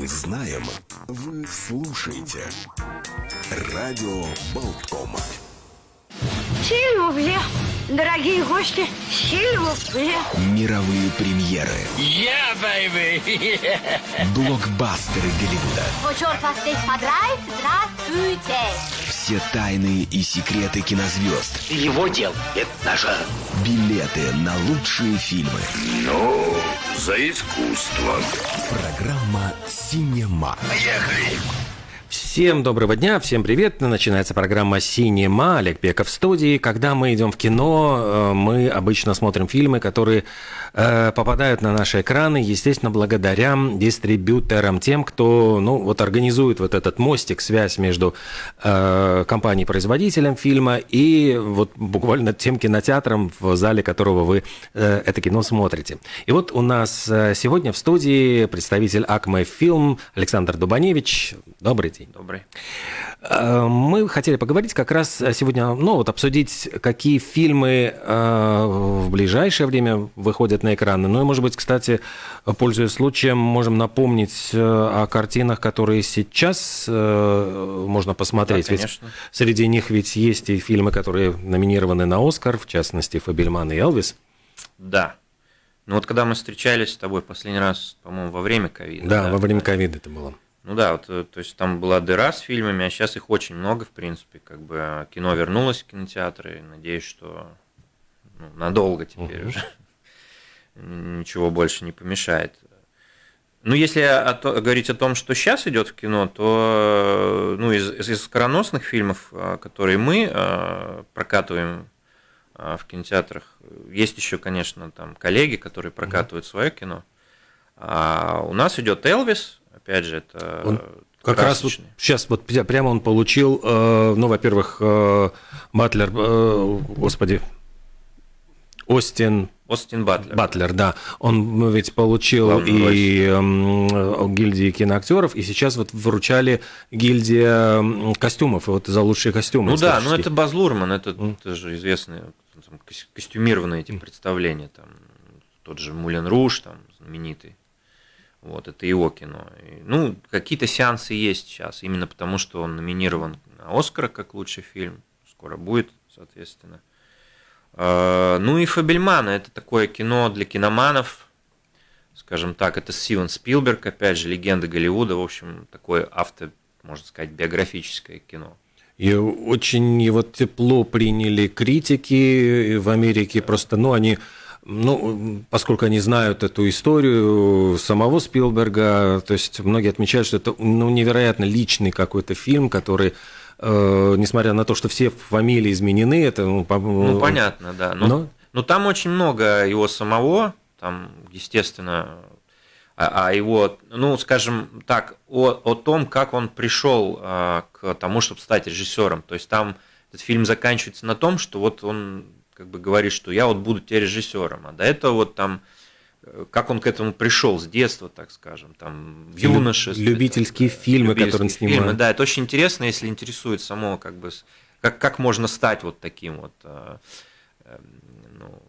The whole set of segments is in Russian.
Мы знаем, вы слушаете. Радио Болтком. Сильвупле, дорогие гости, сильвупле. Мировые премьеры. Yeah, baby! Блокбастеры Голливуда. Вас здесь подрает, здравствуйте. Все тайны и секреты кинозвезд. Его дел. Это наше. Билеты на лучшие фильмы. Ну, за искусство. Программа «Синема». Поехали! Всем доброго дня, всем привет. Начинается программа «Синема». Олег Пеков в студии. Когда мы идем в кино, э, мы обычно смотрим фильмы, которые э, попадают на наши экраны, естественно, благодаря дистрибьюторам, тем, кто ну, вот организует вот этот мостик, связь между э, компанией-производителем фильма и вот буквально тем кинотеатром, в зале которого вы это кино смотрите. И вот у нас сегодня в студии представитель Акме Фильм Александр Дубаневич. Добрый день. Добрый. Э, Мы хотели поговорить как раз сегодня, ну вот обсудить, какие фильмы э, в ближайшее время выходят на экраны. Ну и, может быть, кстати, пользуясь случаем, можем напомнить э, о картинах, которые сейчас э, можно посмотреть. Да, ведь конечно. среди них ведь есть и фильмы, которые номинированы на Оскар, в частности, Фабельман и Элвис. Да. Ну вот когда мы встречались с тобой последний раз, по-моему, во время ковида. Да, во время ковида это было. Ну да, вот, э, то есть там была дыра с фильмами, а сейчас их очень много, в принципе, как бы э, кино вернулось в кинотеатры, и надеюсь, что ну, надолго теперь уже ничего больше не помешает. Ну, если о то- говорить о том, что сейчас идет в кино, то э, ну, из, из, скороносных фильмов, э, которые мы э, прокатываем э, в кинотеатрах, есть еще, конечно, там коллеги, которые прокатывают свое кино. А у нас идет Элвис, опять же, это Он Как раз вот сейчас вот пря- прямо он получил, э, ну, во-первых, э, Батлер, э, господи, Остин Остин Батлер. Батлер, да, он ведь получил Главную и эм, гильдии киноактеров, и сейчас вот вручали гильдия м, костюмов, и вот за лучшие костюмы. Ну да, ну это Баз Лурман, это, Мгм. это же известные там, кос- костюмированные эти представления, там тот же Мулен Руш, там знаменитый. Вот, это его кино. И, ну, какие-то сеансы есть сейчас, именно потому что он номинирован на Оскара как лучший фильм. Скоро будет, соответственно. А, Ну и Фабельмана это такое кино для киноманов, скажем так, это Стивен Спилберг, опять же, легенда Голливуда, в общем, такое авто, можно сказать, биографическое кино. И очень его тепло приняли критики в Америке. Просто, ну, они, ну, поскольку они знают эту историю самого Спилберга, то есть многие отмечают, что это ну, невероятно личный какой-то фильм, который, э, несмотря на то, что все фамилии изменены, это, ну, по- Ну, понятно, да. Но, Но- но там очень много его самого, там, естественно, а, а его, ну, скажем так, о, о том, как он пришел а, к тому, чтобы стать режиссером. То есть там этот фильм заканчивается на том, что вот он как бы говорит, что я вот буду теперь режиссером. А до этого вот там э, как он к этому пришел с детства, так скажем, там в юношестве. любительские там, фильмы, любительские которые он снимает. фильмы, да, это очень интересно, если интересует само, как бы, как, как можно стать вот таким вот э, э, ну,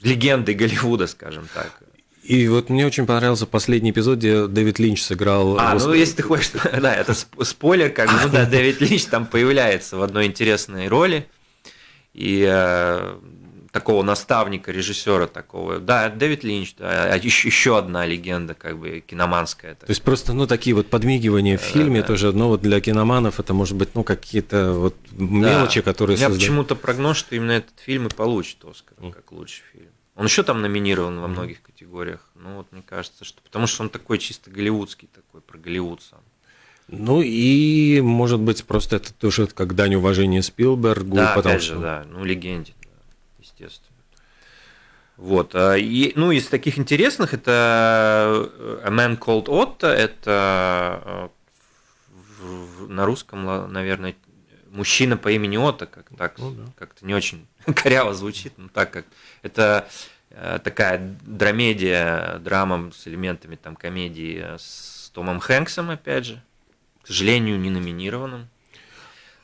легендой Голливуда, скажем так. И вот мне очень понравился последний эпизод, где Дэвид Линч сыграл... А, ну Господи, если ты хочешь, да, это сп- спойлер, как бы, ну да, Дэвид Линч там появляется в одной интересной роли. И э, такого наставника, режиссера такого. Да, Дэвид Линч, да, а еще, еще одна легенда, как бы, киноманская. То есть просто, ну, такие вот подмигивания в фильме да. тоже, ну, вот для киноманов это может быть, ну, какие-то вот мелочи, которые У меня создают. почему-то прогноз, что именно этот фильм и получит Оскар как лучший фильм. Он еще там номинирован во многих категориях. Ну вот мне кажется, что потому что он такой чисто голливудский, такой про Голливуд сам. Ну, и, может быть, просто это тоже как дань уважения Спилбергу, да, потому опять что... же, да, ну легенде, да, естественно. Вот, а, и, ну из таких интересных это э, A Man Called Otto, это э, на русском, наверное, мужчина по имени Отто, как так, Ну да. как-то не очень коряво звучит, но так как это э, такая драмедия, драма с элементами там комедии с Томом Хэнксом, опять же, к сожалению, не номинированным.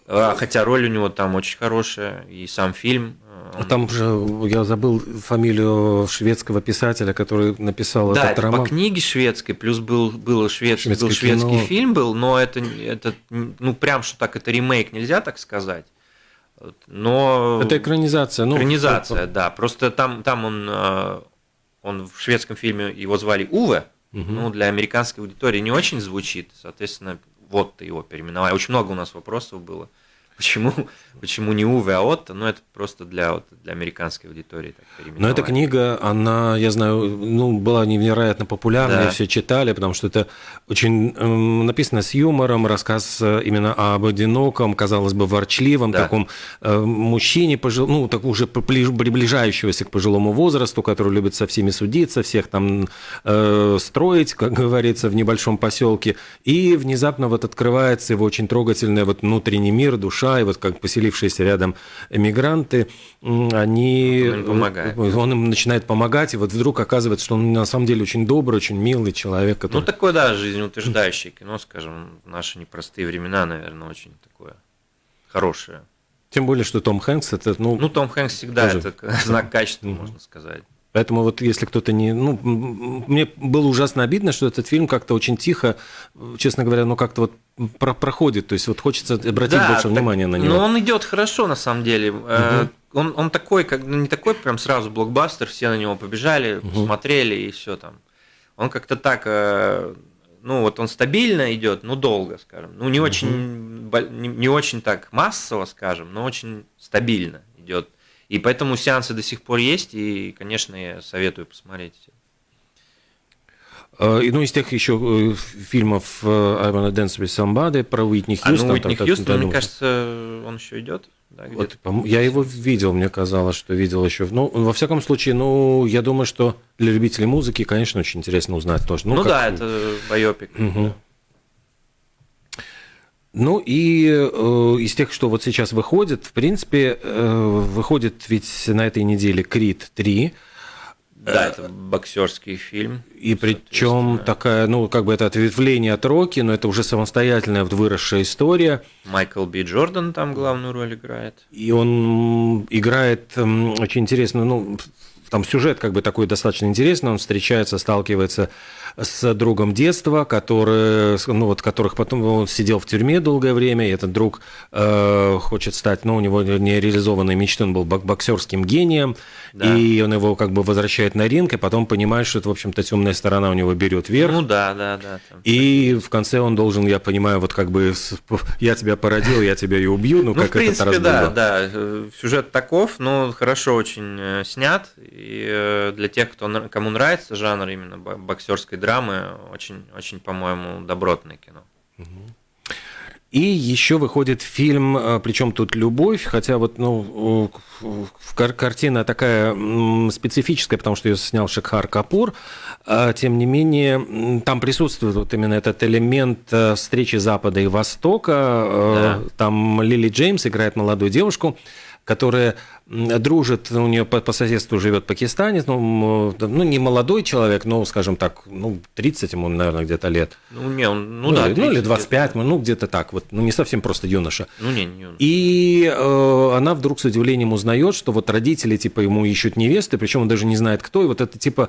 А, Хотя роль у него там очень хорошая, и сам фильм. А Там же, я забыл фамилию шведского писателя, который написал да, этот это роман. по книге шведской, плюс был, был, швед, Шведское был шведский кино. фильм был, но это, это, ну, прям, что так, это ремейк, нельзя так сказать. Но... Это экранизация. Ну, Экранизация, да. Просто там, там он, э, он в шведском фильме его звали Уве. Ну, для американской аудитории не очень звучит. Соответственно, вот его переименовал. Очень много у нас вопросов было. Почему, почему не Уве, а Отто? Ну, это просто для, вот, для американской аудитории так Но эта книга, она, я знаю, ну, была невероятно популярна, Да. все читали, потому что это очень эм, написано с юмором, рассказ э, именно об одиноком, казалось бы, ворчливом Да. таком э, мужчине, пожил, ну, так уже прибли- приближающегося к пожилому возрасту, который любит со всеми судиться, всех там э, строить, как говорится, в небольшом поселке. И внезапно вот открывается его очень трогательный вот внутренний мир, душа, и вот как поселившиеся рядом эмигранты, они... Он им помогает. Он им начинает помогать, и вот вдруг оказывается, что он на самом деле очень добрый, очень милый человек, Ну, который... такое, да, жизнеутверждающее кино, скажем, в наши непростые времена, наверное, очень такое хорошее. Тем более, что Том Хэнкс, это, ну, Ну, Том Хэнкс всегда Тоже. это знак качества, можно сказать. Поэтому вот если кто-то не... Ну, мне было ужасно обидно, что этот фильм как-то очень тихо, честно говоря, ну как-то вот про- проходит. То есть вот хочется обратить Да, больше так- внимания на него. Но он идет хорошо, на самом деле. Э, Он, он такой, как ну, не такой прям сразу блокбастер, все на него побежали, посмотрели и все там. Он как-то так, э, ну вот он стабильно идет, ну долго, скажем. Ну не очень, бол- не, не очень так массово, скажем, но очень стабильно идет. И поэтому сеансы до сих пор есть, и, конечно, я советую посмотреть. Э, Ну, из тех еще э, фильмов I Wanna Dance With Somebody про Уитни А Хьюстон. ну Уитни Хьюстон, да, мне ну, кажется, он еще идет. Да, Вот, я его видел, мне казалось, что видел еще. Ну, во всяком случае, ну, я думаю, что для любителей музыки, конечно, очень интересно узнать тоже. Ну, как- да, это байопик. Мгм. Ну и э, из тех, что вот сейчас выходит, в принципе, э, выходит ведь на этой неделе Крид 3. Да, это боксерский фильм. И причем такая, ну, как бы это ответвление от Рокки, но это уже самостоятельная выросшая история. Майкл Би Джордан там главную роль играет. И он играет очень интересно, ну, там сюжет как бы такой достаточно интересный, он встречается, сталкивается с другом детства, который, ну, вот, которых потом он сидел в тюрьме долгое время, и этот друг э, хочет стать, ну, у него нереализованной мечты, он был бок- боксерским гением, Да. и он его как бы возвращает на ринг, и потом понимает, что это, в общем-то, темная сторона у него берет верх. Ну да, да, да. там. И в конце он должен, я понимаю, вот как бы я тебя породил, я тебя и убью, ну, Ну, как в принципе, раз да, да. э, Сюжет таков, но хорошо очень э, снят. И э, для тех, кто, кому нравится жанр именно бо- боксерской драмы, очень, очень, по-моему, добротное кино. И еще выходит фильм, причем тут любовь, хотя вот ну э, кар- картина такая специфическая, потому что ее снял Шекхар Капур. А, Тем не менее, там присутствует вот именно этот элемент э, встречи Запада и Востока. Э, Там Лили Джеймс играет молодую девушку, которая дружит, у нее по, по соседству живет пакистанец, ну, м, ну, не молодой человек, но, скажем так, ну, 30 ему, наверное, где-то лет. Ну, не, он, ну, Ну, да. ну, или 30 25, лет. ну, где-то так, вот, ну, не совсем просто юноша. Ну, не, не. И э, она вдруг с удивлением узнает, что вот родители, типа, ему ищут невесты, причем он даже не знает, кто, и вот это, типа,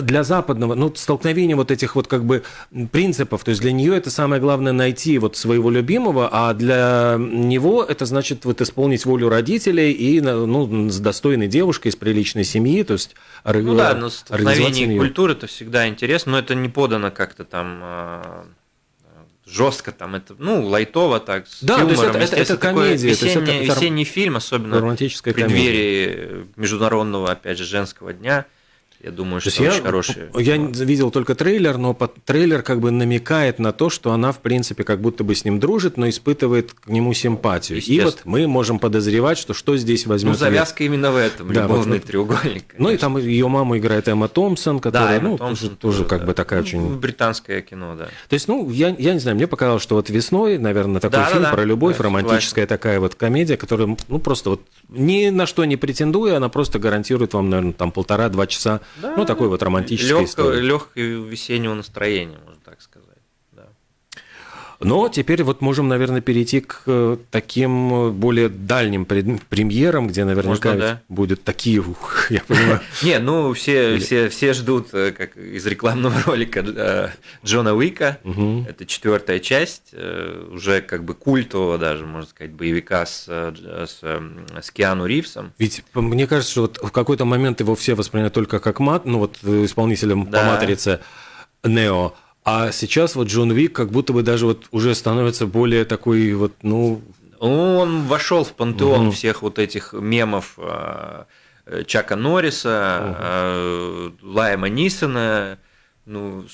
для западного, ну, столкновение вот этих вот, как бы, принципов, то есть для нее это самое главное найти вот своего любимого, а для него это значит вот исполнить волю родителей и, ну, с достойной девушкой из приличной семьи, то есть Ну да, но столкновение культуры это всегда интересно, но это не подано как-то там жестко, там это, ну, лайтово так, с Да, то есть юмором, это- это- это комедия, есть это- Весенний, это весенний фильм, особенно романтическая в преддверии международного, опять же, женского дня. Я думаю, То что есть очень хороший. я видел только трейлер, но трейлер как бы намекает на то, что она, в принципе, как будто бы с ним дружит, но испытывает к нему симпатию. И вот мы можем подозревать, что что здесь Ну, возьмет. завязка именно в этом, Да, любовный вот- треугольник. Ну и конечно. там ее маму играет Эмма Томпсон, которая, Эмма ну, Томпсон тоже, тоже как да. бы такая Ну, очень... Британское кино, да. То есть, ну, я, я не знаю, мне показалось, что вот весной, наверное, такой Да, да, фильм да. про любовь, Да, романтическая такая вот комедия, которая, ну, просто вот ни на что не претендуя, она просто гарантирует вам, наверное, там полтора-два часа, ну, такой вот романтической истории. Легкое весеннего настроения, можно так сказать. Да. Но теперь вот можем, наверное, перейти к э, таким э, более дальним премьерам, где наверняка Можно, да. будут такие, ух, я понимаю. Не, ну все, все, все ждут, э, как из рекламного ролика Джона Уика. Это четвертая часть, уже как бы культового даже, можно сказать, боевика с, с, э, с Киану Ривзом. Ведь по- мне кажется, что вот в какой-то момент его все воспринимают только как мат, ну вот исполнителем по Да. матрице Нео. А сейчас вот Джон Вик как будто бы даже вот уже становится более такой вот, ну, Он вошел в пантеон Мгм. всех вот этих мемов э, э, Чака Норриса, э, Лайма Нисона. Ну,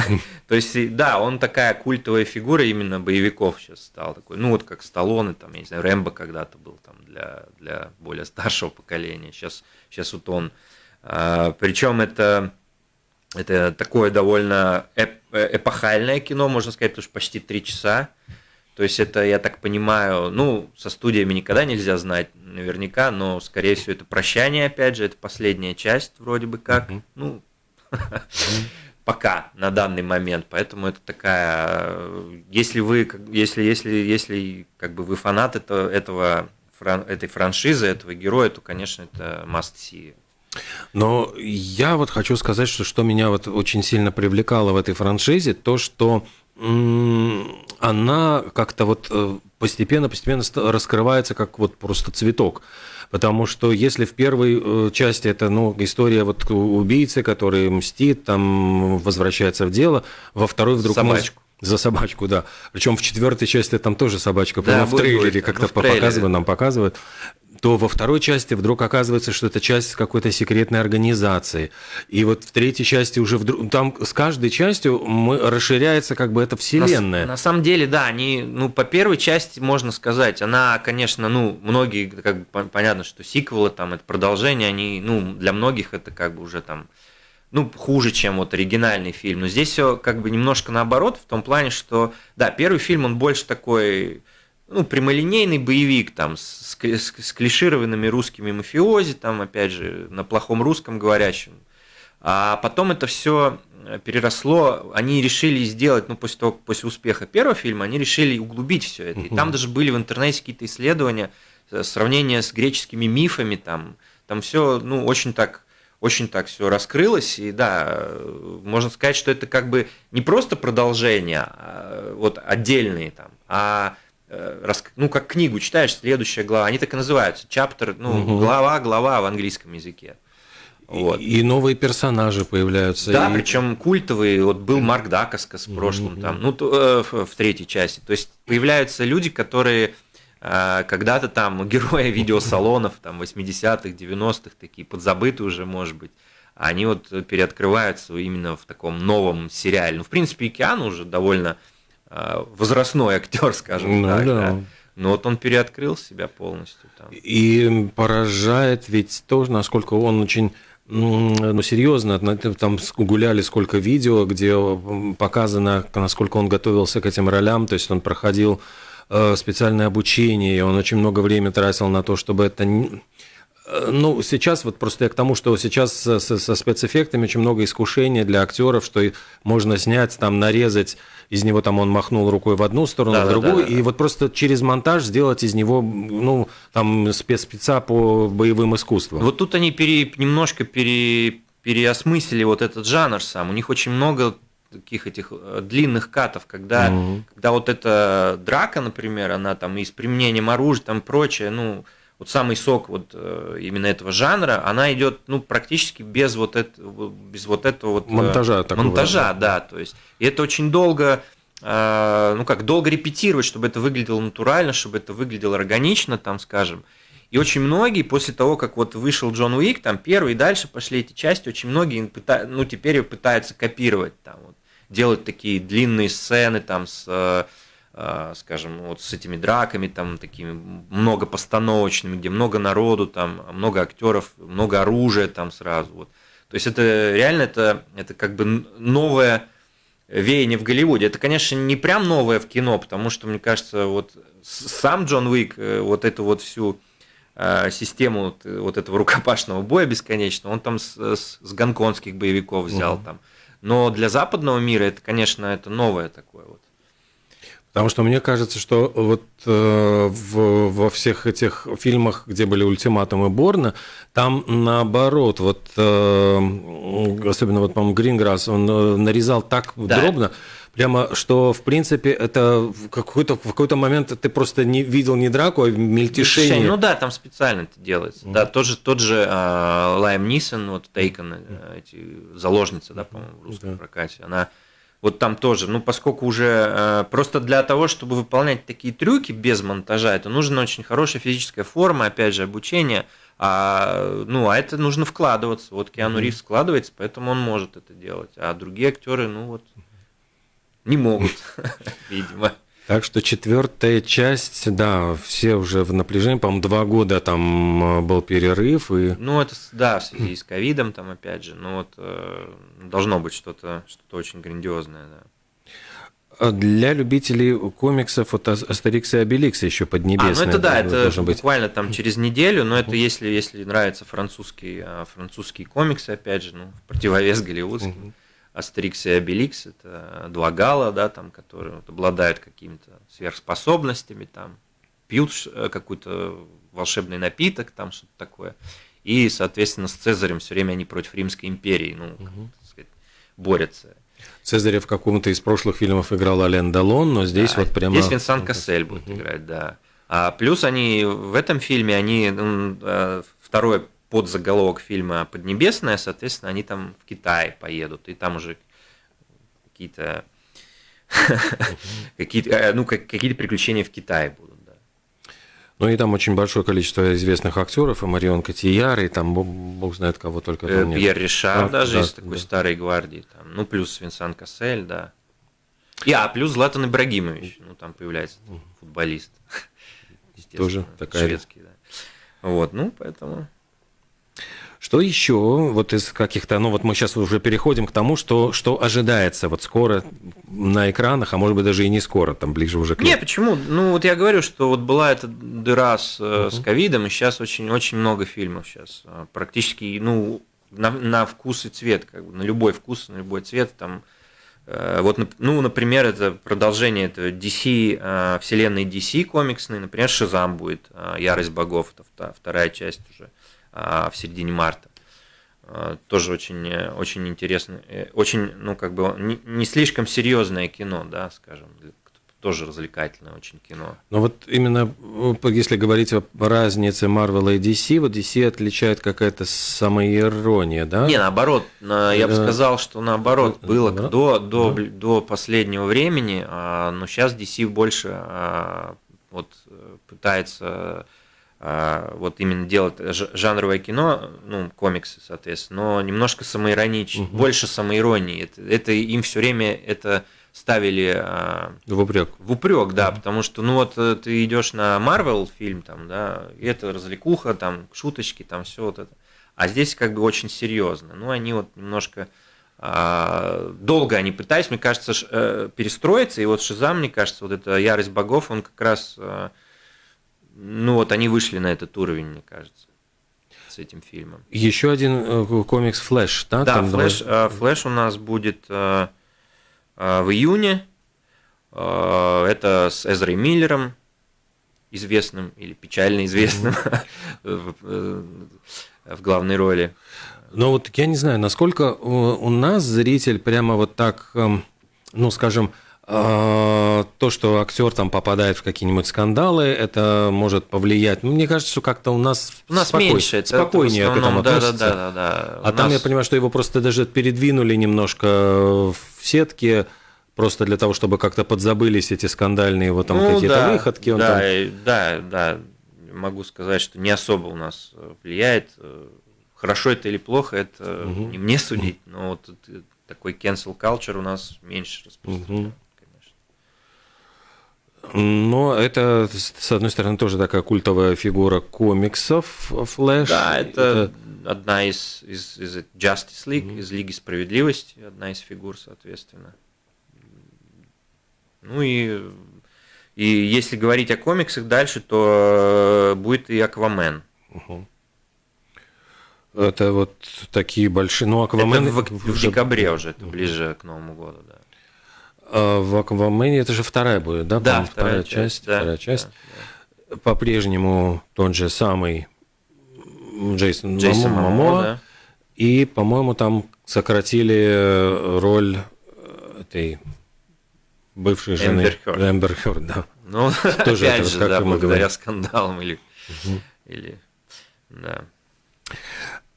то есть, да, он такая культовая фигура именно боевиков сейчас стал такой. Ну, вот как Сталлоне, там, я не знаю, Рэмбо когда-то был там для, для более старшего поколения. Сейчас, сейчас вот он. причем это, это такое довольно эп- эпохальное кино, можно сказать, потому что почти три часа. То есть это, я так понимаю, ну, со студиями никогда нельзя знать наверняка, но, скорее всего, это прощание, опять же, это последняя часть вроде бы как. Ну, пока, на данный момент. Поэтому это такая... э, Если вы, если, если, если как бы вы фанат этого, этого этой франшизы, этого героя, то, конечно, это must see. Но я вот хочу сказать, что что меня вот очень сильно привлекало в этой франшизе, то, что она как-то вот э, постепенно-постепенно ста- раскрывается как вот просто цветок. Потому что если в первой э, части это ну, история вот убийцы, который мстит, там возвращается в дело, во второй вдруг... мы- Собачку. За собачку, да. Причем в четвертой части там тоже собачка, Да, по-моему, в трейлере как-то Ну, показывают, нам показывают то во второй части вдруг оказывается, что это часть какой-то секретной организации. И вот в третьей части уже вдруг, там с каждой частью мы, расширяется как бы эта На, вселенная. на самом деле, да, они, ну, по первой части можно сказать, она, конечно, ну, многие, как бы пон- понятно, что сиквелы, там, это продолжение, они, ну, для многих это как бы уже там, ну, хуже, чем вот оригинальный фильм. Но здесь все как бы немножко наоборот, в том плане, что, да, первый фильм, он больше такой, ну, прямолинейный боевик, там, с, с с- клишированными русскими мафиози, там, опять же, на плохом русском говорящем. А потом это все переросло, они решили сделать, ну, после того, после успеха первого фильма, они решили углубить все это. И там даже были в интернете какие-то исследования, э, сравнение с греческими мифами, там, там все, ну, очень так очень так все раскрылось, и да, э, можно сказать, что это как бы не просто продолжение, а, вот отдельные там, а э, ну, как книгу читаешь, следующая глава, они так и называются, чаптер, ну, Мгм. глава, глава в английском языке. Вот. И, и новые персонажи появляются. Да, и- причем культовые. Вот был Марк Дакаскас в прошлом, там, ну, то, э, в, в третьей части. То есть появляются люди, которые э, когда-то там герои видеосалонов, там, 80-х, 90-х, такие подзабытые уже, может быть, они вот переоткрываются именно в таком новом сериале. Ну, в принципе, и Киану уже довольно э, возрастной актер, скажем Ну так. да. да. Но вот он переоткрыл себя полностью там. И поражает ведь тоже, насколько он очень ну, серьезно, там гуляли сколько видео, где показано, насколько он готовился к этим ролям, то есть он проходил э, специальное обучение, и он очень много времени тратил на то, чтобы это... Э, Ну, сейчас вот просто я к тому, что сейчас со, со- спецэффектами очень много искушений для актеров, что можно снять, там, нарезать из него, там, он махнул рукой в одну сторону, в Да-да-да-да. другую, и вот просто через монтаж сделать из него, ну, там, спецспеца по боевым искусствам. Вот тут они пере- немножко пере- переосмыслили вот этот жанр сам. У них очень много таких этих э, длинных катов, когда, Мгм. когда вот эта драка, например, она там и с применением оружия, там прочее, ну, вот самый сок вот э, именно этого жанра, она идет, ну, практически без вот этого, без вот этого вот... э, Монтажа такого, Монтажа, да, то есть. И это очень долго, э, ну как, долго репетировать, чтобы это выглядело натурально, чтобы это выглядело органично, там, скажем. И очень многие, после того, как вот вышел Джон Уик, там первый и дальше пошли эти части, очень многие пыта- ну, теперь пытаются копировать, там, вот, делать такие длинные сцены, там, с, скажем, вот с этими драками, там, такими много постановочными, где много народу, там, много актеров, много оружия там сразу, вот. То есть это реально, это, это как бы новое веяние в Голливуде. Это, конечно, не прям новое в кино, потому что, мне кажется, вот сам Джон Уик, э, вот эту вот всю э, систему вот, э, этого рукопашного боя бесконечного, он там с, с- с гонконгских боевиков взял Мгм. там. Но для западного мира это, конечно, это новое такое вот. Потому что мне кажется, что вот э, в, во всех этих фильмах, где были ультиматумы Борна, там наоборот, вот э, особенно вот, по-моему, Гринграсс, он э, нарезал так Да. дробно, прямо, что в принципе это в какой-то, в какой-то момент ты просто не видел не драку, а мельтешение. Ну да, там специально это делается. Да, тот же, тот же а, Лайм Нисон, вот Тейкон, э, эти заложницы, да, по-моему, в русском Да. прокате, она вот там тоже, ну, поскольку уже э, просто для того, чтобы выполнять такие трюки без монтажа, это нужна очень хорошая физическая форма, опять же, обучение, а, ну, а это нужно вкладываться. Вот Киану Ривз вкладывается, поэтому он может это делать, а другие актеры, ну, вот, не могут, видимо. Так что четвертая часть, да, все уже в напряжении, по-моему, два года там э, был перерыв, и Ну, это, да, в связи с ковидом там, опять же, ну, вот, э, должно быть что-то что очень грандиозное, да. А Для любителей комиксов вот Ас- Астерикс и Обеликс еще А, поднебесные ну это да, это быть. буквально там через неделю, но это если, если нравятся французские, а, французские комиксы, опять же, ну, в противовес голливудским. Астерикс и Обеликс, это два гала, да, там, которые вот обладают какими-то сверхспособностями, там, пьют э, какой-то волшебный напиток, там что-то такое. И, соответственно, с Цезарем все время они против Римской империи, ну, как, так сказать, борются. Цезаря в каком-то из прошлых фильмов играл Ален Далон, но здесь Да, вот прямо... Здесь Винсан Кассель будет играть, да. А плюс они в этом фильме, они м, э, второй подзаголовок фильма Поднебесная, соответственно, они там в Китай поедут, и там уже какие-то какие-то э, ну как- какие-то приключения в Китае будут, да. Ну и там очень большое количество известных актеров, и Марион Котияр, и там бог, знает кого только Э, там нет. Пьер Ришар А, даже да, из такой да. старой гвардии, там, ну плюс Винсан Кассель, да. И, а, плюс Златан Ибрагимович, ну там появляется футболист. Естественно, Тоже такая- шведский, да. Вот, ну поэтому. Что еще вот из каких-то, ну вот мы сейчас уже переходим к тому, что, что ожидается вот скоро на экранах, а может быть даже и не скоро, там ближе уже к Не, лету. почему? Ну, вот я говорю, что вот была эта дыра с, с ковидом, и сейчас очень-очень много фильмов сейчас. э, Практически, ну, на, на вкус и цвет, как бы, на любой вкус, на любой цвет, там, э, вот, ну, например, это продолжение этого DC, э, вселенной DC комиксной, например, Шизам будет, э, Ярость богов, это вторая часть уже в середине марта. Э, Тоже очень, очень интересно, э, очень, ну, как бы, не, не слишком серьезное кино, да, скажем, тоже развлекательное очень кино. Но вот именно э, если говорить о разнице Marvel и DC, вот DC отличает какая-то самоирония, да? Не, наоборот, на- я бы Э, сказал, что наоборот было наоборот? до, до, Да. до последнего времени, а, но сейчас DC больше а, вот пытается а, вот именно делать жанровое кино, ну, комиксы, соответственно, но немножко самоиронично, больше самоиронии. Это, это им все время это ставили а, В упрек. в упрек, да, потому что, ну вот э, ты идешь на Марвел фильм, там, да, и это развлекуха, там, шуточки, там, все вот это. А здесь как бы очень серьезно. Ну, они вот немножко а, долго они пытались, мне кажется, э, перестроиться, и вот Шизам, мне кажется, вот эта ярость богов, он как раз, э, ну вот они вышли на этот уровень, мне кажется, с этим фильмом. Еще один э, комикс Флэш, да? Да, Там флэш, два- э, флэш у нас будет э, в июне. Это с Эзрой Миллером, известным или печально известным в в главной роли. Но вот я не знаю, насколько у нас зритель прямо вот так, эм, ну, скажем, то, что актер там попадает в какие-нибудь скандалы, это может повлиять. Ну, мне кажется, что как-то у нас, У нас спокой- меньше, это спокойнее в к этому да, да, относятся. да, да, да. А У там я понимаю, что его просто даже передвинули немножко в сетке, просто для того, чтобы как-то подзабылись эти скандальные вот там Ну, какие-то да, выходки. Он да, там- да, да, могу сказать, что не особо у нас э, влияет. Э, Хорошо это или плохо, это не мне судить, но вот э, такой cancel culture у нас меньше распространен, конечно. Но это, с одной стороны, тоже такая культовая фигура комиксов Флэш. Да, это, одна из, из, из Justice League, из Лиги Справедливости, одна из фигур, соответственно. Ну и, и если говорить о комиксах дальше, то э, будет и Аквамен. Это вот такие большие. Ну, Аквамен. Это в, в декабре уже, это ближе к Новому году, да. А в Аквамене это же вторая будет, да? Да, по-моему, вторая часть, да, вторая часть. да, По-прежнему тот же самый Джейсон, Джейсон Мамо- Мамо, да. И, по-моему, там сократили э, роль э, этой бывшей жены Эмбер Хёрд. Эмбер Хёрд, да. Ну, Тоже опять это же, как да, мы благодаря говорим. скандалам или, или, да.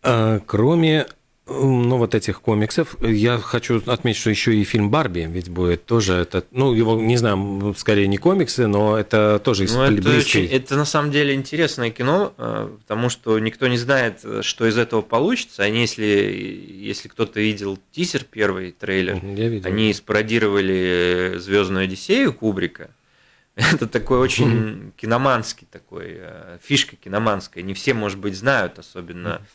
А, Кроме ну, вот этих комиксов, я хочу отметить, что еще и фильм Барби, ведь будет тоже это, ну, его, не знаю, скорее не комиксы, но это тоже из Ну, это, очень- это на самом деле интересное кино, э, потому что никто не знает, э, что из этого получится. Они, если, если кто-то видел тизер, первый трейлер, Я видел. они спародировали Звездную Одиссею Кубрика. Это такой очень киноманский такой, э, фишка киноманская. Не все, может быть, знают, особенно э,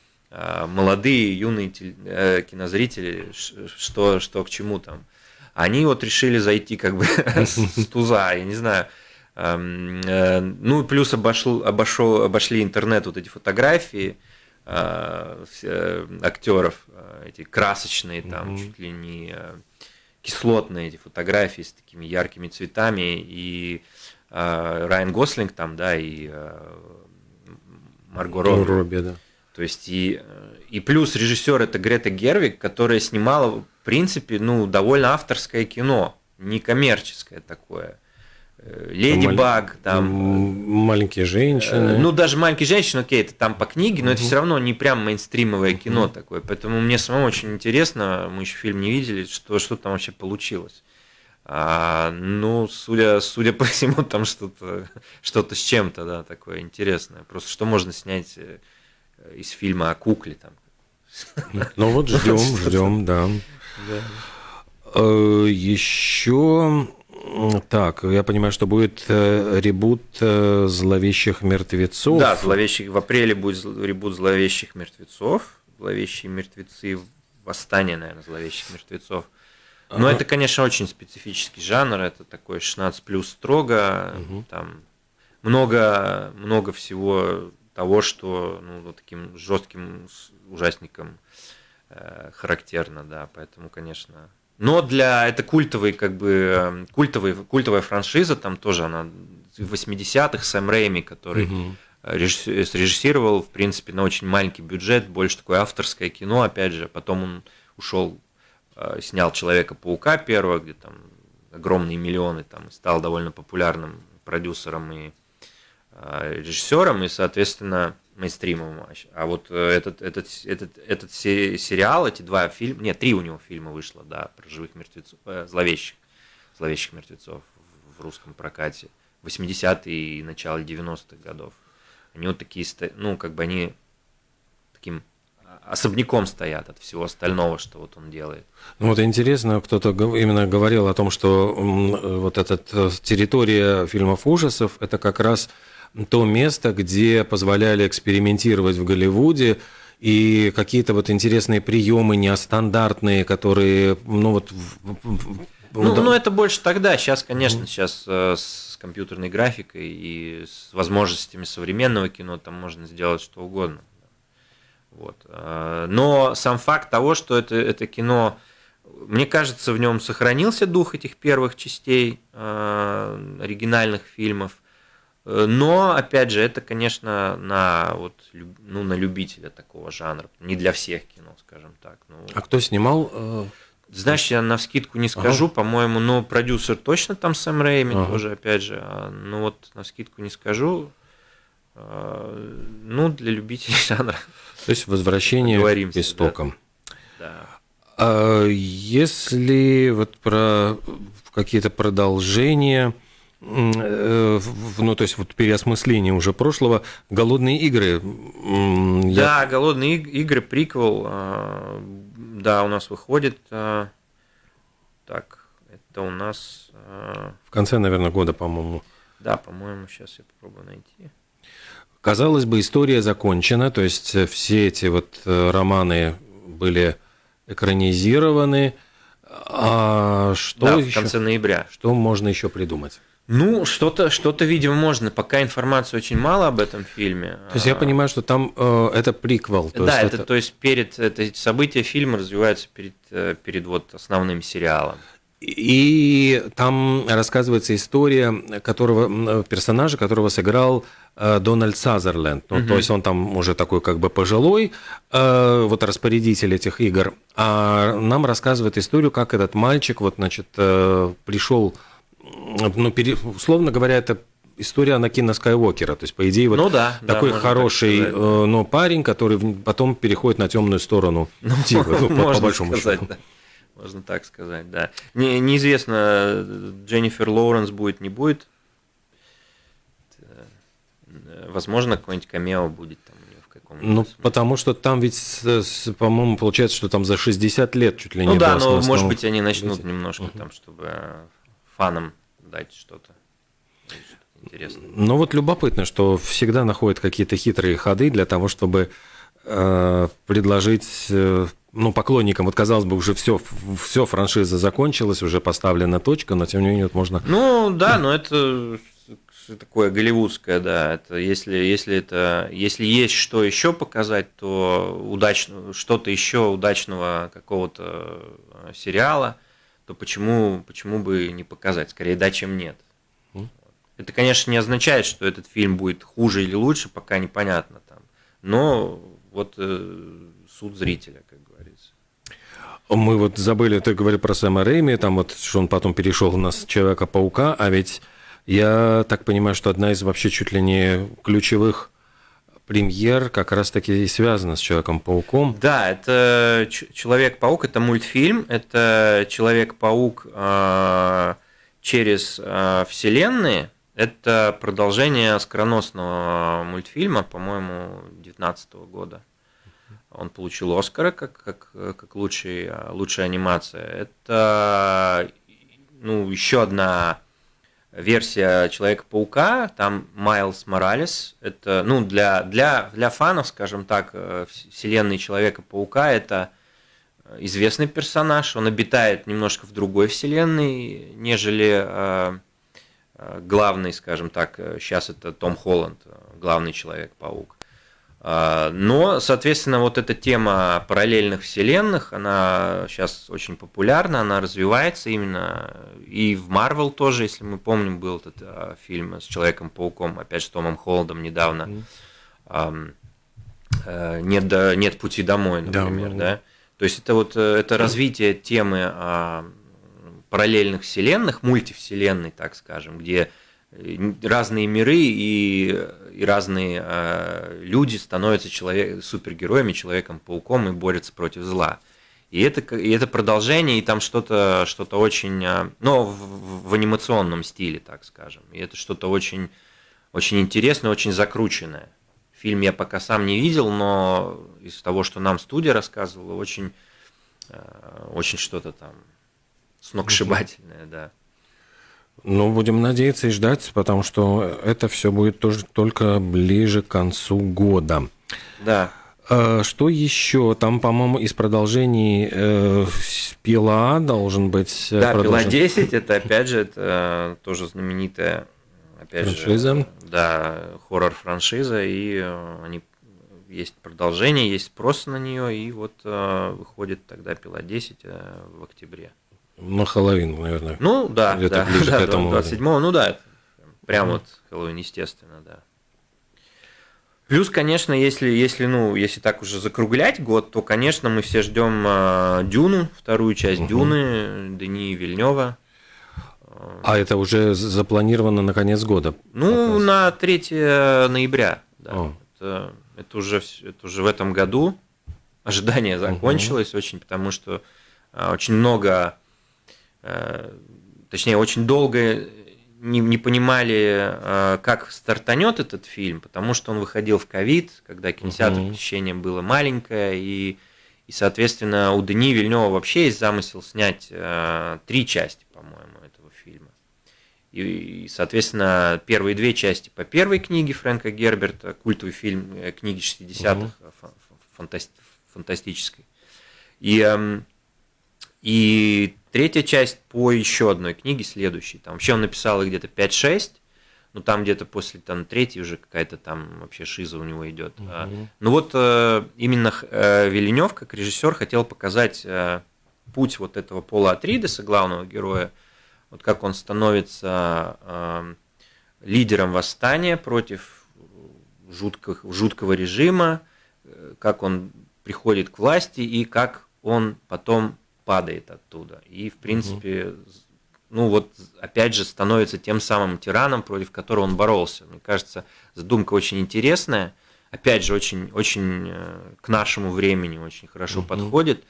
молодые, юные э, кинозрители, что, что к чему там. Они вот решили зайти как бы с туза, я не знаю. Эм, э, Ну и плюс обошел, обошел, обошли интернет вот эти фотографии э, актеров, э, эти красочные там, чуть ли не э, кислотные эти фотографии с такими яркими цветами, и э, Райан Гослинг там, да, и э, Марго Робби. Робби, да. То есть и, э, и плюс режиссер это Грета Гервик, которая снимала, в принципе, ну, довольно авторское кино, не коммерческое такое. Э, Леди Маль- Баг, там, Маленькие женщины. Э, Ну, даже маленькие женщины, окей, это там по книге, но это Мгм. все равно не прям мейнстримовое кино Мгм. такое. Поэтому мне самому очень интересно, мы еще фильм не видели, что, что там вообще получилось. А, ну, судя, судя по всему, там что-то что с чем-то, да, такое интересное. Просто что можно снять из фильма о кукле там. Ну вот ждем, ждем, да. Еще так, я понимаю, что будет э, ребут э, зловещих мертвецов. Да, зловещих, в апреле будет ребут зловещих мертвецов. Зловещие мертвецы, восстание, наверное, зловещих мертвецов. Но это, конечно, очень специфический жанр. Это такой 16 плюс строго. Там много, много всего того, что ну, таким жестким ужасникам э, характерно, да. Поэтому, конечно. Но для это культовый, как бы э, культовый, культовая франшиза, там тоже она в 80-х Сэм Рэйми, который Мгм. режисс- срежиссировал, в принципе, на очень маленький бюджет, больше такое авторское кино, опять же, потом он ушел, э, снял Человека-паука первого, где там огромные миллионы, там, стал довольно популярным продюсером и э, режиссером, и, соответственно, мейнстримовым. А А вот э, этот, этот, этот, этот се- сериал, эти два фильма, нет, три у него фильма вышло, да, про живых мертвецов, э, зловещих, зловещих мертвецов в- русском прокате. 80-е и начало 90-х годов. Они вот такие, ну, как бы они таким особняком стоят от всего остального, что вот он делает. Ну вот интересно, кто-то именно говорил о том, что э, вот эта территория фильмов ужасов – это как раз то место, где позволяли экспериментировать в Голливуде, и какие-то вот интересные приемы нестандартные, которые, ну вот... Ну, да. ну, это больше тогда. Сейчас, конечно, сейчас э, с компьютерной графикой и с возможностями современного кино там можно сделать что угодно. Вот. Э, Но сам факт того, что это, это кино, мне кажется, в нем сохранился дух этих первых частей э, оригинальных фильмов. Э, Но, опять же, это, конечно, на, вот, ну, на любителя такого жанра. Не для всех кино, скажем так. Ну, А кто снимал? э, знаешь, я на вскидку не скажу, по-моему, но продюсер точно там Сэм Рэйми Ага. тоже, опять же. а, Ну вот на вскидку не скажу. А, Ну, для любителей жанра, То есть возвращение к истокам. да. А если вот про какие-то продолжения, ну то есть вот переосмысление уже прошлого, голодные игры. я- Да, голодные иг- игры, приквел, а, да, у нас выходит. а, Так, это у нас, а, В конце, наверное, года, по-моему. да, по-моему, сейчас я попробую найти. Казалось бы, история закончена, то есть э, все эти вот э, романы были экранизированы. А что да, в еще? конце ноября. Что можно еще придумать? Ну, что-то, что-то, видимо, можно. Пока информации очень мало об этом фильме. То есть я а, понимаю, что там э, это приквел. То да, есть это, то есть перед это события фильма развиваются перед, э, перед вот основным сериалом. И там рассказывается история которого, персонажа, которого сыграл э, Дональд Сазерленд. Ну, То есть он там уже такой как бы пожилой, э, вот распорядитель этих игр. А нам рассказывает историю, как этот мальчик, вот, значит, э, пришел, ну, пере, условно говоря, это история Анакина Скайуокера. То есть, по идее, вот Ну да, да, такой можно так хороший сказать. э, ну, парень, который потом переходит на темную сторону тигра, ну, по- по, Можно большому сказать, счету. да. Можно так сказать, да. Не, неизвестно, Дженнифер Лоуренс будет, не будет. Э, Возможно, какой-нибудь камео будет там каком-нибудь. Ну, смысле. потому что там ведь, по-моему, получается, что там за 60 лет чуть ли Ну не да, было но может быть они начнут Видите? немножко там, чтобы э, фанам дать что-то. интересное. Ну вот любопытно, что всегда находят какие-то хитрые ходы для того, чтобы э, предложить э, ну, поклонникам, вот казалось бы, уже все, все франшиза закончилась, уже поставлена точка, но тем не менее вот можно... Ну да, но это такое голливудское, да. Это если, если это если есть что еще показать, то удачно что-то еще удачного какого-то э, сериала, то почему почему бы не показать? Скорее да, чем нет. Это, конечно, не означает, что этот фильм будет хуже или лучше, пока непонятно там. Но вот э, суд зрителя, как говорится. Мы вот забыли, ты говорил про Сэма Рэйми, там вот, что он потом перешел на Человека-паука, а ведь я так понимаю, что одна из вообще чуть ли не ключевых премьер как раз-таки и связана с Человеком-пауком. Да, это Человек-паук, это мультфильм, это Человек-паук э, через э, вселенные. Это продолжение скороносного мультфильма, по-моему, 2019 года. Он получил Оскара как, как, как лучший, э, лучшая анимация. Это ну, еще одна версия Человека-паука, там Майлз Моралес, это, ну, для, для, для фанов, скажем так, э, вс- вселенной Человека-паука, это э, известный персонаж, он обитает немножко в другой вселенной, нежели э, главный, скажем так, сейчас это Том Холланд, главный Человек-паук. А, Но, соответственно, вот эта тема параллельных вселенных, она сейчас очень популярна, она развивается именно и в Марвел тоже, если мы помним, был этот а, фильм с Человеком-пауком, опять же, с Томом Холландом недавно. Ам, э, Нет, до- нет пути домой, Да, например, да. да. То есть это вот э, это развитие темы а, параллельных вселенных, мультивселенной, так скажем, где разные миры и, и разные э, люди становятся человек, супергероями, человеком-пауком и борются против зла. И это, и это продолжение, и там что-то что очень, э, ну, в, в анимационном стиле, так скажем. И это что-то очень, очень интересное, очень закрученное. Фильм я пока сам не видел, но из того, что нам студия рассказывала, очень, э, очень что-то там сногсшибательное, да. Ну, будем надеяться и ждать, потому что это все будет тоже только ближе к концу года. Да, А Что еще? Там, по-моему, из продолжений э, Пила должен быть э, Да, Пила продолжен. 10 это опять же это тоже знаменитая опять Франшиза. же, да, хоррор франшиза и э, они есть продолжение, есть спрос на нее и вот э, выходит тогда Пила 10 э, в октябре. На Хэллоуин, наверное. Ну да, Где-то да, ближе к да, этому. 27 ну да, прям вот Хэллоуин, естественно, да. Плюс, конечно, если, если, ну, если так уже закруглять год, то, конечно, мы все ждем э, Дюну, вторую часть Дюны, Дени Вильнева. А это уже запланировано на конец года? Ну, показ? на 3 ноября. Да. О. Это, это, уже, это уже в этом году. Ожидание закончилось очень, потому что а, очень много, точнее, очень долго не, не понимали, э, как стартанет этот фильм, потому что он выходил в ковид, когда кинотеатр Мгм. посещение было маленькое, и, и, соответственно, у Дени Вильнева вообще есть замысел снять э, три части, по-моему, этого фильма. И, и, соответственно, первые две части по первой книге Фрэнка Герберта, культовый фильм э, книги 60-х, фа- фа- фантаст- фантастической. И, эм, и третья часть по еще одной книге, следующей. Там вообще он написал их где-то 5-6, но там где-то после там, третьей уже какая-то там вообще шиза у него идет. А, Ну вот э, именно э, Вильнев, как режиссер, хотел показать э, путь вот этого Пола Атридеса, главного героя, вот как он становится э, лидером восстания против жутких, жуткого режима, э, как он приходит к власти и как он потом падает оттуда. И, в принципе, угу. ну вот, опять же, становится тем самым тираном, против которого он боролся. Мне кажется, задумка очень интересная. Опять же, очень, очень э, к нашему времени очень хорошо угу. подходит.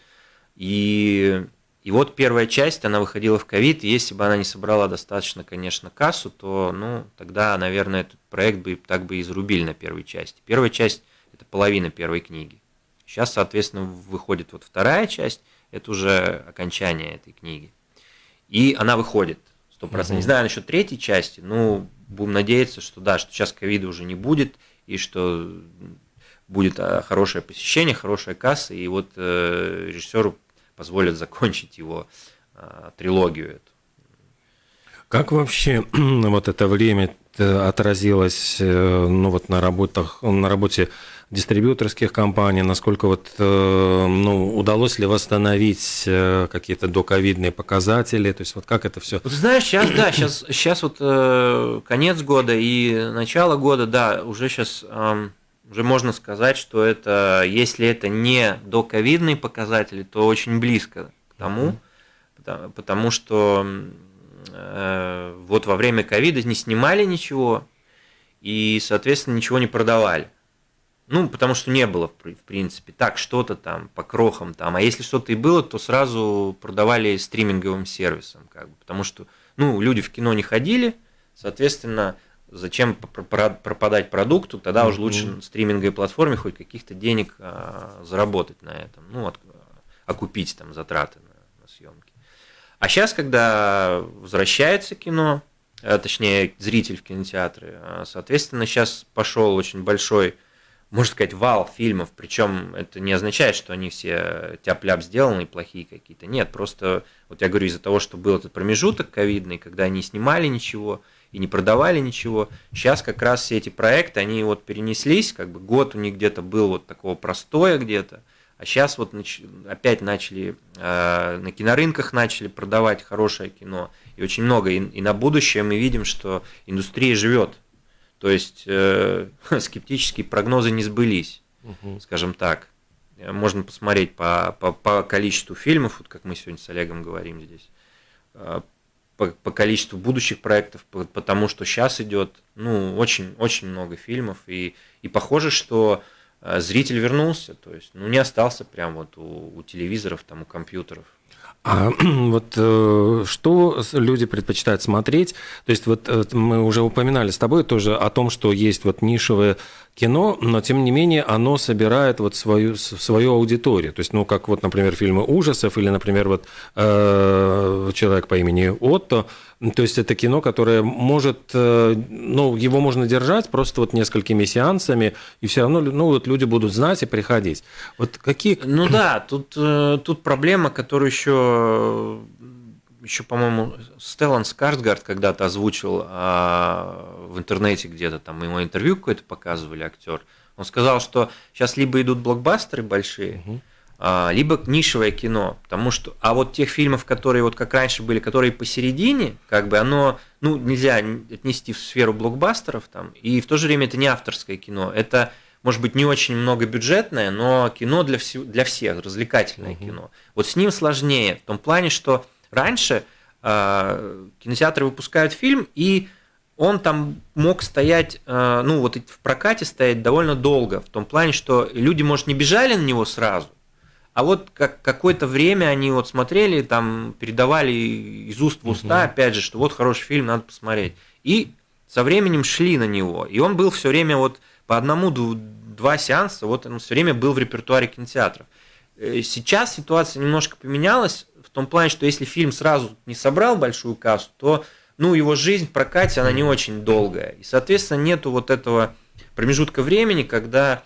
И, и вот первая часть, она выходила в ковид, если бы она не собрала достаточно, конечно, кассу, то, ну, тогда, наверное, этот проект бы так бы и зарубили на первой части. Первая часть – это половина первой книги. Сейчас, соответственно, выходит вот вторая часть, это уже окончание этой книги. И она выходит, сто процентов. Не знаю насчет третьей части, но будем надеяться, что да, что сейчас ковида уже не будет, и что будет а, хорошее посещение, хорошая касса, и вот э, режиссеру позволят закончить его э, трилогию эту. Как вообще вот это время отразилось э, ну, вот на, работах, на работе дистрибьюторских компаний, насколько вот, э, ну, удалось ли восстановить э, какие-то доковидные показатели, то есть вот как это все? Вот знаешь, сейчас, да, сейчас, сейчас вот э, конец года и начало года, да, уже сейчас уже можно сказать, что это, если это не доковидные показатели, то очень близко к тому, потому, потому что вот во время ковида не снимали ничего и, соответственно, ничего не продавали. Ну, потому что не было, в принципе, так что-то там по крохам там. А если что-то и было, то сразу продавали стриминговым сервисом, как бы, потому что, ну, люди в кино не ходили, соответственно, зачем пропадать продукту, тогда mm-hmm. уже лучше на стриминговой платформе хоть каких-то денег а, заработать на этом, ну, от, окупить там затраты на, на съемки. А сейчас, когда возвращается кино, а, точнее, зритель в кинотеатры, а, соответственно, сейчас пошел очень большой можно сказать, вал фильмов, причем это не означает, что они все тяп-ляп сделаны, плохие какие-то. Нет, просто, вот я говорю, из-за того, что был этот промежуток ковидный, когда они снимали ничего и не продавали ничего, сейчас как раз все эти проекты, они вот перенеслись, как бы год у них где-то был вот такого простоя где-то, а сейчас вот опять начали, э, на кинорынках начали продавать хорошее кино, и очень много, и, и на будущее мы видим, что индустрия живет, то есть э, скептические прогнозы не сбылись, угу. скажем так. Можно посмотреть по, по, по количеству фильмов, вот как мы сегодня с Олегом говорим здесь, э, по, по количеству будущих проектов, по, потому что сейчас идет ну, очень, очень много фильмов, и, и похоже, что э, зритель вернулся, то есть ну, не остался прям вот у, у телевизоров, там, у компьютеров. А вот э, что люди предпочитают смотреть? То есть вот э, мы уже упоминали с тобой тоже о том, что есть вот нишевое кино, но тем не менее оно собирает вот свою, свою аудиторию. То есть, ну, как вот, например, фильмы ужасов или, например, вот э, «Человек по имени Отто», то есть это кино, которое может, э, ну, его можно держать просто вот несколькими сеансами, и все равно, ну, вот люди будут знать и приходить. Вот какие... Ну да, тут, э, тут проблема, которую еще еще, по-моему, Стеллан Скарсгард когда-то озвучил а, в интернете где-то, там ему интервью какое-то показывали, актер. Он сказал, что сейчас либо идут блокбастеры большие, угу. А, либо нишевое кино, потому что, а вот тех фильмов, которые вот как раньше были, которые посередине, как бы оно, ну, нельзя отнести в сферу блокбастеров там, и в то же время это не авторское кино, это может быть, не очень многобюджетное, но кино для, вс- для всех, развлекательное угу. кино. Вот с ним сложнее, в том плане, что Раньше э, кинотеатры выпускают фильм, и он там мог стоять, э, ну вот в прокате стоять довольно долго, в том плане, что люди, может, не бежали на него сразу, а вот как какое-то время они вот смотрели, там передавали из уст в уста, угу. опять же, что вот хороший фильм, надо посмотреть. И со временем шли на него. И он был все время вот по одному, два сеанса, вот он все время был в репертуаре кинотеатров. Э, сейчас ситуация немножко поменялась в том плане, что если фильм сразу не собрал большую кассу, то ну, его жизнь в прокате, она не очень долгая. И, соответственно, нету вот этого промежутка времени, когда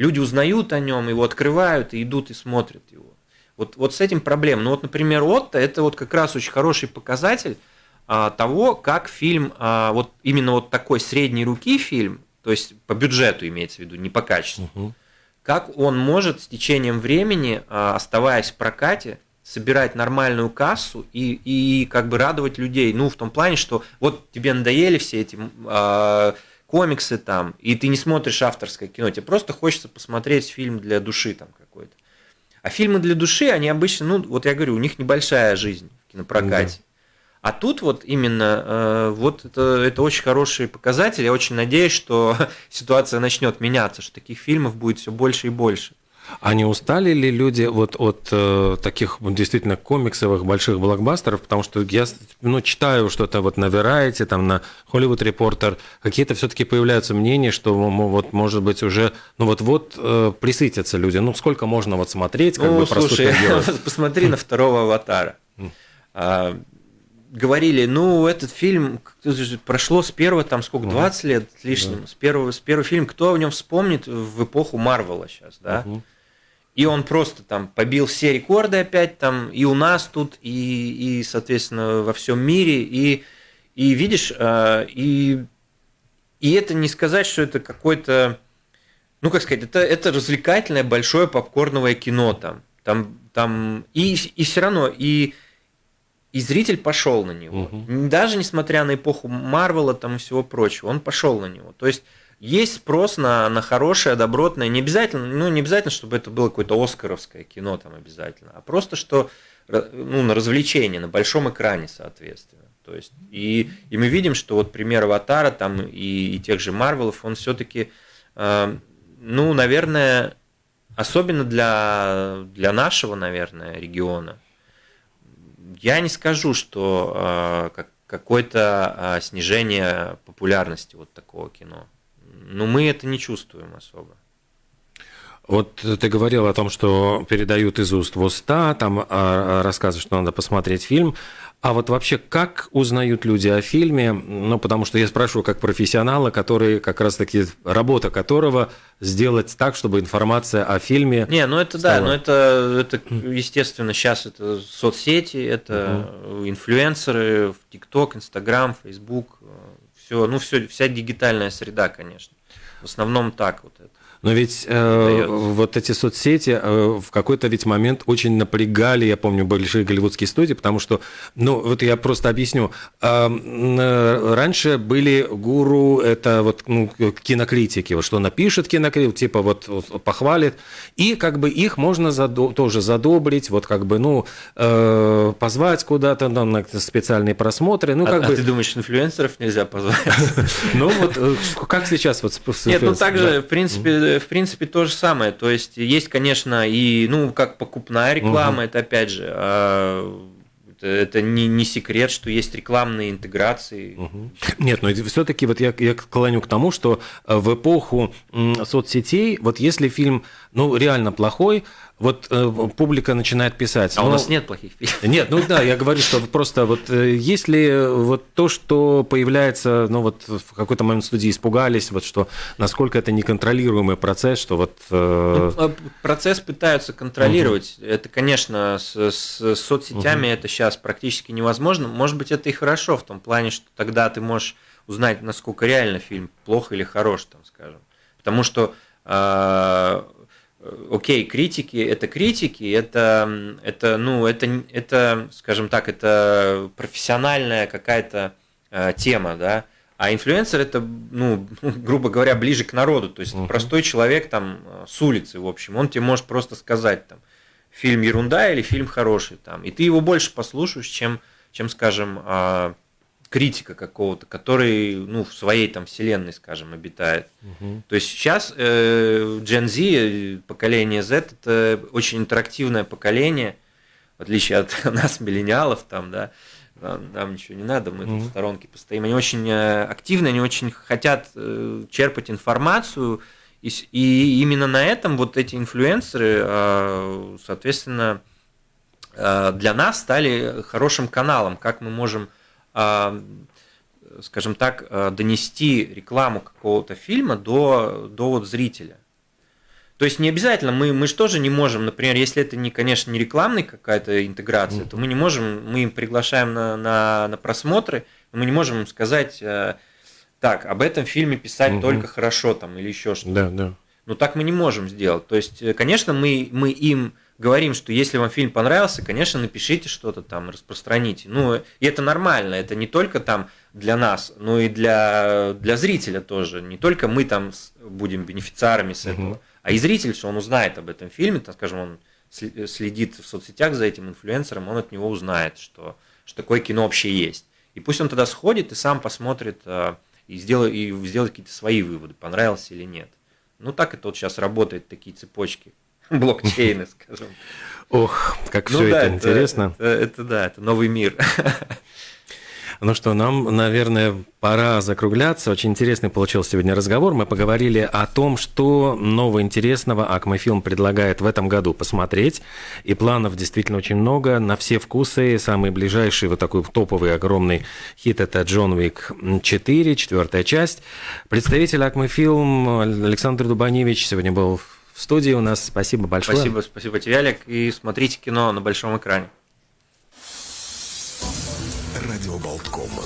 люди узнают о нем, его открывают и идут и смотрят его. Вот, вот с этим проблема. Ну вот, например, Отто – это вот как раз очень хороший показатель а, того, как фильм, а, вот именно вот такой средней руки фильм, то есть по бюджету имеется в виду, не по качеству, угу. как он может с течением времени, а, оставаясь в прокате, собирать нормальную кассу и, и как бы радовать людей. Ну, в том плане, что вот тебе надоели все эти э, комиксы там, и ты не смотришь авторское кино, тебе просто хочется посмотреть фильм для души там какой-то. А фильмы для души, они обычно, ну, вот я говорю, у них небольшая жизнь в кинопрокате. Да. А тут вот именно э, вот это, это очень хороший показатель. Я очень надеюсь, что ситуация начнет меняться, что таких фильмов будет все больше и больше. А не устали ли люди вот от э, таких действительно комиксовых больших блокбастеров? Потому что я ну, читаю что-то вот на Variety, там на Hollywood Reporter, какие-то все-таки появляются мнения, что вот может быть уже, ну вот-вот э, присытятся люди. Ну сколько можно вот смотреть, как ну, бы слушай, посмотри на второго аватара. А, говорили, ну, этот фильм прошло с первого, там, сколько, 20 лет с лишним, да. с, первого, с первого фильма, кто о нем вспомнит в эпоху Марвела сейчас, да? Угу. И он просто там побил все рекорды опять там и у нас тут, и, и соответственно, во всем мире. И, и видишь, э, и, и это не сказать, что это какой-то, ну, как сказать, это, это развлекательное большое попкорновое кино там. Там, там и, и все равно, и, и зритель пошел на него. Угу. Даже несмотря на эпоху Марвела там и всего прочего, он пошел на него. То есть есть спрос на, на хорошее, добротное, не обязательно, ну, не обязательно, чтобы это было какое-то оскаровское кино там обязательно, а просто что, ну, на развлечение, на большом экране, соответственно. То есть, и, и мы видим, что вот пример Аватара там и, и тех же Марвелов, он все-таки, э, ну, наверное, особенно для, для нашего, наверное, региона, я не скажу, что э, как, какое-то э, снижение популярности вот такого кино. Но мы это не чувствуем особо. Вот ты говорил о том, что передают из уст в уста, там а, рассказывают, что надо посмотреть фильм. А вот вообще, как узнают люди о фильме? Ну, потому что я спрашиваю как профессионала, который как раз-таки, работа которого сделать так, чтобы информация о фильме... Не, ну это стала... да, но это, это естественно, сейчас это соцсети, это угу. инфлюенсеры, ТикТок, Инстаграм, Фейсбук, все, ну все, вся дигитальная среда, конечно. В основном так вот это. Но ведь э, вот эти соцсети э, в какой-то ведь момент очень напрягали, я помню, большие голливудские студии, потому что, ну, вот я просто объясню. Э, э, раньше были гуру, это вот ну, кинокритики, вот что напишет кинокритик, типа вот похвалит, и как бы их можно задо- тоже задобрить, вот как бы, ну, э, позвать куда-то там, на специальные просмотры. Ну, а, как а бы... ты думаешь, инфлюенсеров нельзя позвать? Ну, вот э, как сейчас вот Нет, ну, также, в принципе, в принципе, то же самое. То есть, есть, конечно, и, ну, как покупная реклама, угу. это опять же, а, это не, не секрет, что есть рекламные интеграции. Угу. Нет, но все-таки вот я, я клоню к тому, что в эпоху соцсетей, вот если фильм, ну, реально плохой, вот э, публика начинает писать. А ну, у нас нет плохих фильмов. Нет, ну да, я говорю, что просто вот э, если вот то, что появляется, ну вот в какой-то момент студии испугались, вот что насколько это неконтролируемый процесс, что вот... Э... Ну, а процесс пытаются контролировать. Угу. Это, конечно, с, с соцсетями угу. это сейчас практически невозможно. Может быть, это и хорошо в том плане, что тогда ты можешь узнать, насколько реально фильм плох или хорош, там, скажем. Потому что э, Э, окей, критики это критики, это, это, ну, это, это, скажем так, это профессиональная какая-то э, тема, да, а инфлюенсер это, ну, грубо говоря, ближе к народу, то есть uh-huh. простой человек там э, с улицы, в общем, он тебе может просто сказать там, фильм ерунда или фильм хороший там, и ты его больше послушаешь, чем, чем скажем, э, критика какого-то, который ну, в своей там вселенной, скажем, обитает. Угу. То есть сейчас э, Gen Z, поколение Z, это очень интерактивное поколение, в отличие от нас, миллениалов, там, да, нам, нам ничего не надо, мы угу. в сторонке постоим. Они очень э, активны, они очень хотят э, черпать информацию, и, и именно на этом вот эти инфлюенсеры, э, соответственно, э, для нас стали хорошим каналом, как мы можем скажем так, а, донести рекламу какого-то фильма до, до вот зрителя. То есть не обязательно, мы, мы же тоже не можем, например, если это, не, конечно, не рекламная какая-то интеграция, mm-hmm. то мы не можем, мы им приглашаем на, на, на просмотры, мы не можем им сказать, э, так, об этом фильме писать mm-hmm. только хорошо там или еще что-то. Да, да. Ну так мы не можем сделать. То есть, э, конечно, мы, мы им говорим, что если вам фильм понравился, конечно, напишите что-то там, распространите. Ну, и это нормально, это не только там для нас, но и для, для зрителя тоже. Не только мы там будем бенефициарами с этого, угу. а и зритель, что он узнает об этом фильме, там, скажем, он следит в соцсетях за этим инфлюенсером, он от него узнает, что, что такое кино вообще есть. И пусть он тогда сходит и сам посмотрит а, и сделает, и сделает какие-то свои выводы, понравился или нет. Ну, так это вот сейчас работает, такие цепочки, блокчейны, скажем. Ох, как ну, все да, это, это интересно. Это, это да, это новый мир. Ну что, нам, наверное, пора закругляться. Очень интересный получился сегодня разговор. Мы поговорили о том, что нового интересного Акмофилм предлагает в этом году посмотреть. И планов действительно очень много, на все вкусы. Самый ближайший вот такой топовый огромный хит – это «Джон Уик 4», четвертая часть. Представитель Акмофилм Александр Дубаневич сегодня был в студии у нас. Спасибо большое. Спасибо, спасибо тебе, Олег. И смотрите кино на большом экране. Радио Болткома.